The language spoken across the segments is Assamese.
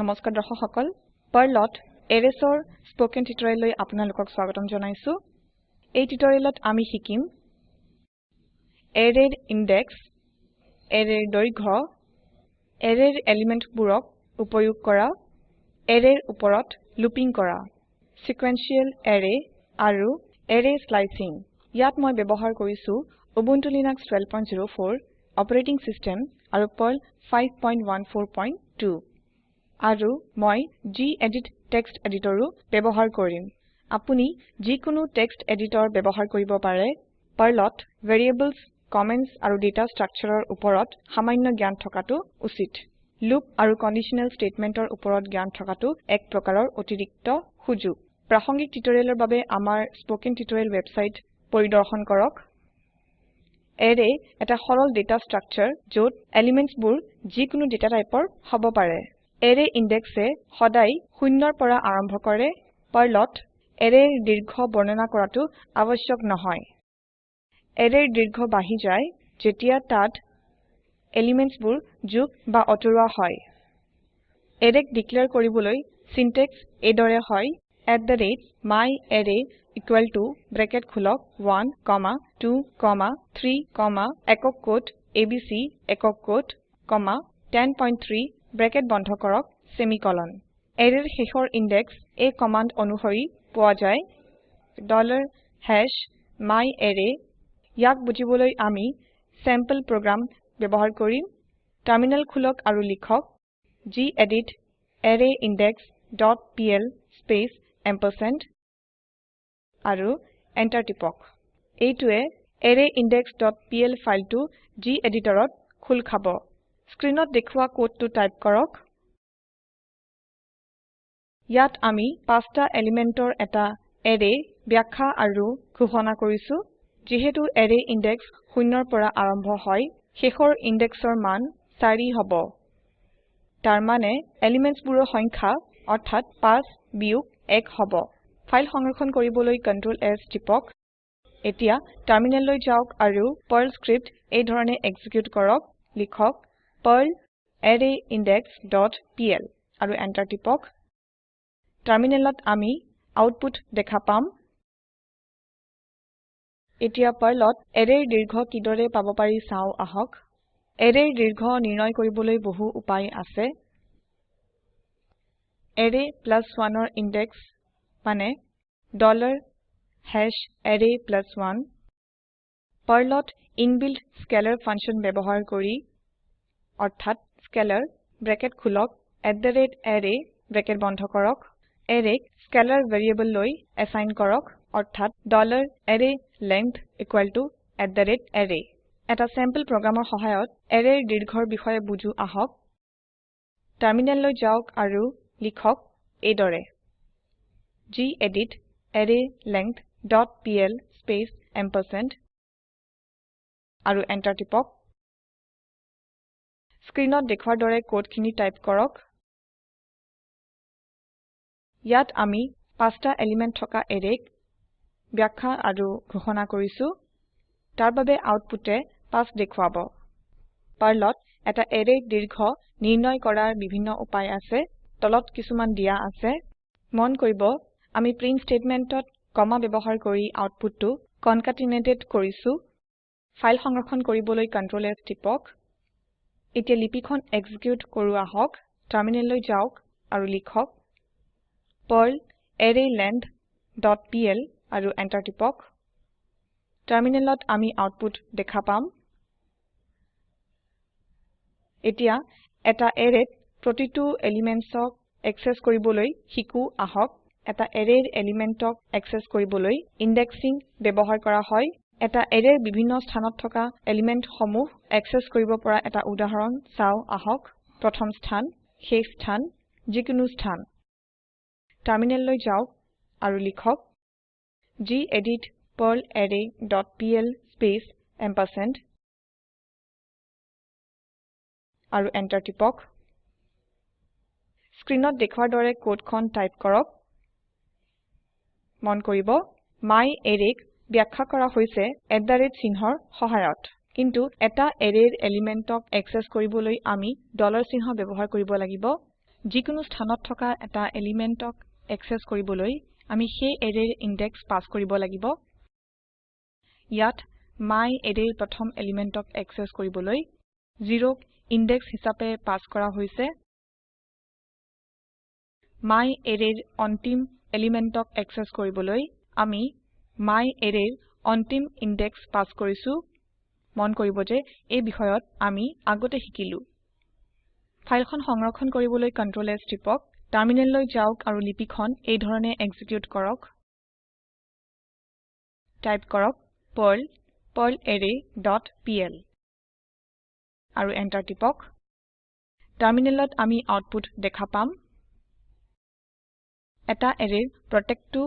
নমস্কাৰ দৰ্শক সকল পাৰ্লত এৰেছৰ স্পকেন টিউটৰিয়েললৈ আপোনালোকক স্বাগতম জনাইছো। এই টিউটৰিয়েলত আমি শিকিম এৰেৰ ইনডেক্স এৰেৰ দৈৰ্ঘ্য এৰেৰ এলিমেন্টবোৰক উপয়োগ কৰা এৰেৰ ওপৰত লুপিং কৰা সিকুৱেন্সিয়েল এৰে আৰু এৰে স্লাইচিং। ইয়াত মই ব্যৱহাৰ কৰিছো উবুন্টু লিনাক্স 1204 অপাৰেটিং সিস্টেম আৰু পাৰ্ল 5142 আৰু মই গেদিত টেক্সট এডিটৰো ব্যৱহাৰ কৰিম। আপুনি যিকোনো টেক্সট এডিটৰ ব্যৱহাৰ কৰিব পাৰে। পাৰ্লত ভেৰিয়েবলছ কমেন্টছ আৰু ডেটা স্ট্ৰাকচাৰৰ ওপৰত সামান্য জ্ঞান থকাটো উচিত। লুপ আৰু কণ্ডিশ্যনেল স্টেটমেন্টৰ ওপৰত জ্ঞান থকাটো এক প্ৰকাৰৰ অতিৰিক্ত সুযোগ। প্ৰাসংগিক টিউটৰিয়েলৰ বাবে আমাৰ স্পকেন টিউটৰিয়েল ৱেবছাইট পৰিদৰ্শন কৰক। এৰে এটা সৰল ডেটা স্ট্ৰাকচাৰ যত এলিমেন্টছবোৰ যিকোনো ডেটা টাইপৰ হ'ব পাৰে। এৰে ইনডেক্সে সদায় শূন্যৰ পৰা আৰম্ভ কৰে পাৰ্লত এৰেৰ দীৰ্ঘ বৰ্ণনা কৰাটো আৱশ্যক নহয়। এৰেৰ দীৰ্ঘ বাঢ়ি যায় যেতিয়া তাত এলিমেন্টছবোৰ যোগ বা অতৰুৱা হয়। এৰেক ডিক্লেয়াৰ কৰিবলৈ সিনট্যাক্স এইদৰে হয় myArray ইকুয়াল টু ব্ৰেকেট খোলক 1 কমা 2 কমা 3 কমা একক কোট এবিচি একক কোট কমা 103 ব্ৰেকেট বন্ধ কৰক সেমিকোলন এৰেৰ শেষৰ ইনডেক্স এই কমান্ড অনুসৰি পোৱা যায়। myArray ইয়াক বুজিবলৈ আমি চেম্পল প্ৰোগ্ৰাম ব্যৱহাৰ কৰিম। টাৰমিনেল খোলক আৰু লিখক gedit array index dot PL space ampersand আৰু এন্টাৰ টিপক। এইটোৱে পিএল ফাইলটো geditৰত খোল খাব। স্ক্ৰিনত দেখুৱা কোডটো টাইপ কৰক। ইয়াত আমি পাঁচটা এলিমেন্টৰ এটা এৰে ব্যাখ্যা আৰু ঘোষণা কৰিছো। যিহেতু এৰে ইনডেক্স শূন্যৰ পৰা আৰম্ভ হয় শেষৰ ইনডেক্সৰ মান 4 হ'ব। তাৰ মানে এলিমেন্টছবোৰৰ সংখ্যা অৰ্থাৎ 5 বিয়োগ 1 হ'ব। ফাইল সংৰক্ষণ কৰিবলৈ Ctrl S টিপক। এতিয়া টাৰমিনেললৈ যাওক আৰু পাৰ্ল স্ক্ৰিপ্ট এই ধৰণে এক্সিকিউট কৰক লিখক Perl array index dot PL আৰু এন্টাৰ টিপক। টাৰমিনেলত আমি আউটপুট দেখা পাম। এতিয়া পাৰ্লত এৰেৰ দীৰ্ঘ কিদৰে পাব পাৰি চাও আহক। এৰেৰ দীৰ্ঘ নিৰ্ণয় কৰিবলৈ বহু উপায় আছে। এৰে 1ৰ ইনডেক্স মানে array 1 পাৰ্লত ইনবিল্ট স্কেলাৰ ফাংচন ব্যৱহাৰ কৰি অৰ্থাৎ স্কেলাৰ ব্ৰেকেট খোলক array ব্ৰেকেট বন্ধ কৰক এৰেক স্কেলাৰ ভেৰিয়েবল লৈ এছাইন কৰক অৰ্থাৎ arrayLength array এটা চেম্পল প্ৰোগ্ৰামৰ সহায়ত এৰেৰ দীৰ্ঘৰ বিষয়ে বুজো আহক। টাৰমিনেললৈ যাওক আৰু লিখক এইদৰে। Gedit array length dot PL space ampersand আৰু এন্টাৰ টিপক। স্ক্ৰিনত দেখুৱাৰ দৰে কোডখিনি টাইপ কৰক। ইয়াত আমি পাঁচটা এলিমেন্ট থকা এৰেক ব্যাখ্যা আৰু ঘোষণা কৰিছো। তাৰ বাবে আউটপুটে 5 দেখুৱাব। পাৰ্লত এটা এৰেৰ দীৰ্ঘ নিৰ্ণয় কৰাৰ বিভিন্ন উপায় আছে তলত কিছুমান দিয়া আছে। মন কৰিব আমি প্ৰিন্ট স্টেটমেন্টত কমা ব্যৱহাৰ কৰি আউটপুটটো কনকেটেনেটেড কৰিছো। ফাইল সংৰক্ষণ কৰিবলৈ S টিপক। এতিয়া লিপিখন এক্সিকিউট কৰো আহক টাৰমিনেললৈ যাওক আৰু লিখক Perl array length dot PL আৰু এন্টাৰ টিপক। টাৰমিনেলত আমি আউটপুট দেখা পাম। এতিয়া এটা এৰেত প্ৰতিটো এলিমেন্টছক একচেস কৰিবলৈ শিকো আহক। এটা এৰেৰ এলিমেন্টক একচেস কৰিবলৈ ইনডেক্সিং ব্যৱহাৰ কৰা হয়। এটা এৰেৰ বিভিন্ন স্থানত থকা এলিমেন্ট সমূহ একচেস কৰিব পৰা এটা উদাহৰণ। চাও আহক। প্ৰথম স্থান শেষ স্থান যিকোনো স্থান। টাৰমিনেললৈ যাওক আৰু লিখক gedit perl array dot PL space ampersand আৰু এন্টাৰ টিপক। স্ক্ৰিনত দেখুৱাৰ দৰে কোডখন টাইপ কৰক। মন কৰিব myArrayক ব্যাখ্যা কৰা হৈছে চিহ্নৰ সহায়ত। কিন্তু এটা এৰেৰ এলিমেন্টক একচেস কৰিবলৈ আমি চিহ্ন ব্যৱহাৰ কৰিব লাগিব। যিকোনো স্থানত থকা এটা এলিমেন্টক এক্সেস কৰিবলৈ আমি সেই এৰেৰ ইনডেক্স পাস কৰিব লাগিব। ইয়াত myArrayৰ প্ৰথম এলিমেন্টক এক্সেস কৰিবলৈ 0ক ইনডেক্স হিচাপে পাস কৰা হৈছে। myArrayৰ অন্তিম এলিমেন্টক এক্সেস কৰিবলৈ আমি myArrayৰ অন্তিম ইনডেক্স পাস কৰিছো। মন কৰিব যে এই বিষয়ত আমি আগতে শিকিলো। ফাইলখন সংৰক্ষণ কৰিবলৈ Ctrl S টিপক। টাৰমিনেললৈ যাওক আৰু লিপিখন এই ধৰণে এক্সিকিউট কৰক। টাইপ কৰক ডট পিএল। আৰু এন্টাৰ টিপক। টাৰমিনেলত আমি আউটপুট দেখা পাম। এটা এৰেৰ প্ৰত্যেকটো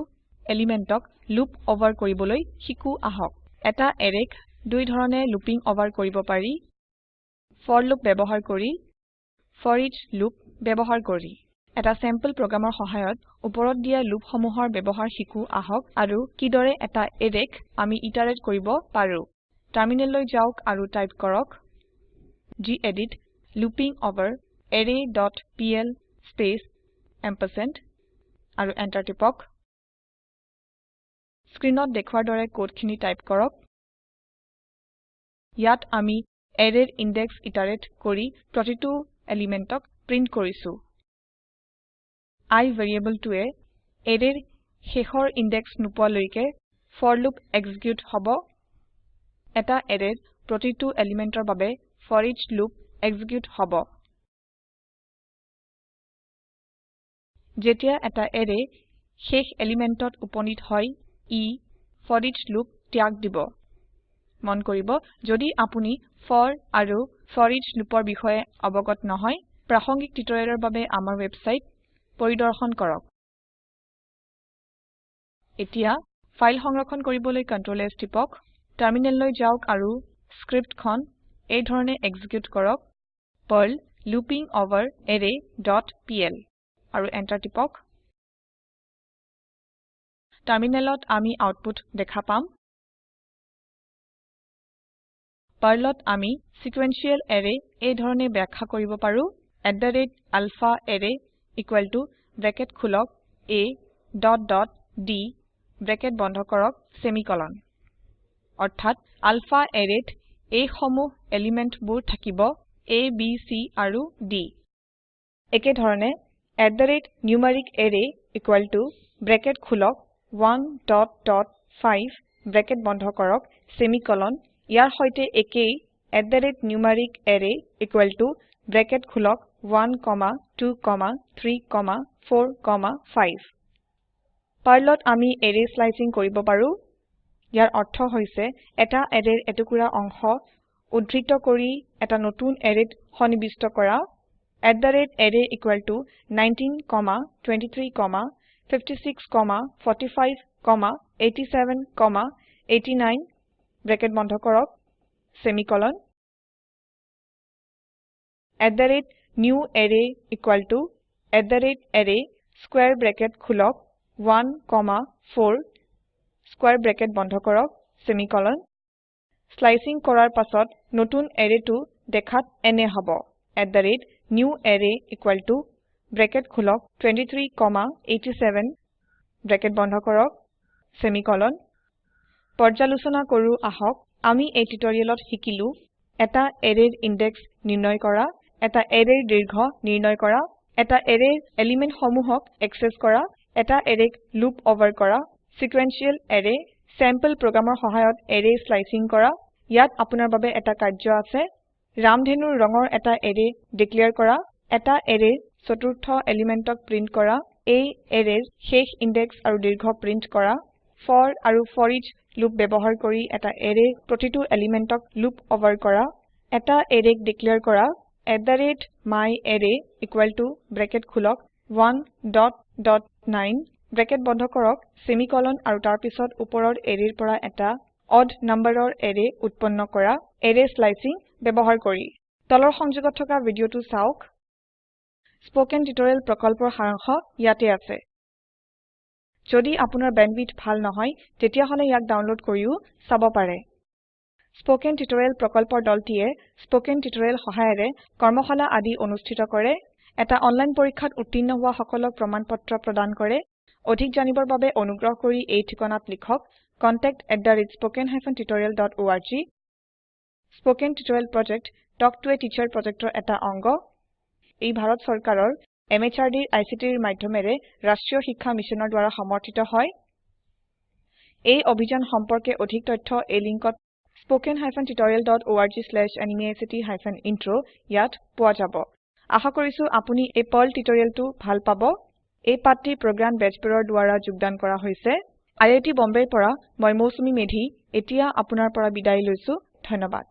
এলিমেন্টক লুপ ওভাৰ কৰিবলৈ শিকো আহক। এটা এৰেক দুই ধৰণে লুপিং ওভাৰ কৰিব পাৰি। ফৰ লুপ ব্যবহাৰ কৰি ফৰিচ লুপ ব্যবহাৰ কৰি। এটা চেম্পল প্ৰোগ্ৰামৰ সহায়ত ওপৰত দিয়া লুপ সমূহৰ ব্যবহাৰ শিকো আহক আৰু কিদৰে এটা এৰেক আমি ইটাৰেট কৰিব পাৰো। টাৰমিনেললৈ যাওক আৰু টাইপ কৰক gedit looping over array dot PL space ampersand আৰু এন্টাৰ টিপক। স্ক্ৰীনত দেখুৱাৰ দৰে কোডখিনি টাইপ কৰক। ইয়াত আমি এৰেৰ ইনডেক্স ইটাৰেট কৰি প্ৰতিটো এলিমেন্টক প্ৰিন্ট কৰিছো। I ভেৰিয়েবলটোৱে এৰেৰ শেষৰ ইনডেক্স নোপোৱালৈকে ফৰ লুপ এক্সিকিউট হব। এটা এৰেৰ প্ৰতিটো এলিমেন্টৰ বাবে ফৰিচ লুপ এক্সিকিউট হব। যেতিয়া এটা এৰে শেষ এলিমেন্টত উপনীত হয় ই ফৰিচ লুপ ত্যাগ দিব। মন কৰিব যদি আপুনি ফৰ আৰু ফৰিচ লুপৰ বিষয়ে অৱগত নহয় প্ৰাসংগিক টিউটৰিয়েলৰ বাবে আমাৰ ওয়েবসাইট পৰিদৰ্শন কৰক। এতিয়া ফাইল সংৰক্ষণ কৰিবলৈ Ctrl S টিপক টাৰমিনেললৈ যাওক আৰু স্ক্ৰিপ্টখন এই ধৰণে এক্সিকিউট কৰক। Perl looping over array dot PL আৰু এন্টাৰ টিপক। টাৰমিনেলত আমি আউটপুট দেখা পাম। পাৰ্লত আমি সিকোয়েনশিয়েল এৰে এই ধৰণে ব্যাখ্যা কৰিব পাৰো। alphaArray ব্ৰেকেট খোলক a dot dot d bracket বন্ধ কৰক সেমিকোলন অৰ্থাৎ alphaArrayত এই সমূহ এলিমেন্টবোৰ থাকিব a b c আৰু d একে ধৰণে numericArray ব্ৰেকেট খোলক 1 ডট ডট 5 ব্ৰেকেট বন্ধ কৰক সেমিকোলন ইয়াৰ সৈতে একেই numericArray ব্ৰেকেট খোলক 1 কমা 2 কমা 3 কমা 4 কমা 5 পাৰ্লত আমি এৰে স্লাইচিং কৰিব পাৰো। ইয়াৰ অৰ্থ হৈছে এটা এৰেৰ এটুকুৰা অংশ উদ্ধৃত কৰি এটা নতুন এৰেত সন্নিবিষ্ট কৰা। Array 19 কমা 23 কমা 56 কমা 45 কমা 87 কমা 89 ব্ৰেকেট বন্ধ কৰক সেমিকোলন newArray array স্কোৱাৰে ব্ৰেকেট খোলক 1 কমা 4 স্কোৱাৰে ব্ৰেকেট বন্ধ কৰক সেমিকোলন স্লাইচিং কৰাৰ পাছত নতুন এৰেটো দেখাত এনে হব newArray ব্ৰেকেট খোলক 23 কমা 87 ব্ৰেকেট বন্ধ কৰক সেমিকোলন পৰ্যালোচনা কৰো আহক আমি এই টিউটৰিয়েলত শিকিলো এটা এৰেৰ ইনডেক্স নিৰ্ণয় কৰা এটা এৰেৰ দীৰ্ঘ নিৰ্ণয় কৰা এটা এৰেৰ এলিমেন্ট সমূহক এক্সেস কৰা এটা এৰেক লুপ ওভাৰ কৰা সিকোয়েনশিয়েল এৰে চেম্পল প্ৰোগ্ৰামৰ সহায়ত এৰে স্লাইচিং কৰা ইয়াত আপোনাৰ বাবে এটা কাৰ্য আছে ৰামধেনুৰ ৰঙৰ এটা এৰে ডিক্লেয়াৰ কৰা এটা এৰেৰ চতুৰ্থ এলিমেন্টক প্ৰিন্ট কৰা এই এৰেৰ শেষ ইনডেক্স আৰু দীৰ্ঘ প্ৰিন্ট কৰা ফৰ আৰু ফৰিচ লুপ ব্যবহাৰ কৰি এটা এৰেৰ প্ৰতিটো এলিমেন্টক লুপ ওভাৰ কৰা এটা এৰেক ডিক্লেয়াৰ কৰা myArray ব্ৰেকেট খোলক 1 ডট ডট 9 ব্ৰেকেট বন্ধ কৰক সেমিকোলন আৰু তাৰ পিছত ওপৰৰ পৰা এটা অড নম্বৰৰ এৰে উৎপন্ন কৰা এৰে স্লাইচিং ব্যবহাৰ কৰি। তলৰ সংযোগত থকা ভিডিঅটো চাওক। স্পোকেন টিউটৰিয়েল প্ৰকল্পৰ সাৰাংশ ইয়াতে আছে। যদি আপোনাৰ বেণ্ডৱিডথ ভাল নহয় তেতিয়াহলে ইয়াক ডাউনলোড কৰিও চাব পাৰে। স্পোকেন টিউটৰিয়েল প্ৰকল্পৰ দলটিয়ে স্পোকেন টিউটৰিয়েল সহায়েৰে কৰ্মশালা আদি অনুষ্ঠিত কৰে এটা অনলাইন পৰীক্ষাত উত্তীৰ্ণ হোৱা সকলক প্ৰমাণপত্ৰ প্ৰদান কৰে অধিক জানিবৰ বাবে অনুগ্ৰহ কৰি এই ঠিকনাত লিখক contactspoken tutorialorg spoken tutorial project talk to a teacher প্ৰজেক্টৰ এটা অংগ। ই ভাৰত চৰকাৰৰ MHRDৰ ICTৰ মাধয়মেৰে ৰাস্ত্ৰীয় শিক্ষা মিছনৰ দ্ৱাৰা সমৰ্থিত হয়। এই অভিযান সম্পৰ্কে অধিক তথ্য এই লিঙ্কত spoken tutorialorgNMEICT Intro ইয়াত পোৱা যাব। আশা কৰিছো আপুনি এই পাৰ্ল টিউটোৰিয়েলটো ভাল পাব। এই পাঠটি প্ৰগ্ৰাম বেজবৰুৱাৰ দ্ৱাৰা যোগদান কৰা হৈছে। আই আই টী বম্বেৰ পৰা মই মৌচুমী মেধী এতিয়া আপুনাৰ পৰা বিদায় লৈছো। ধন্যবাদ।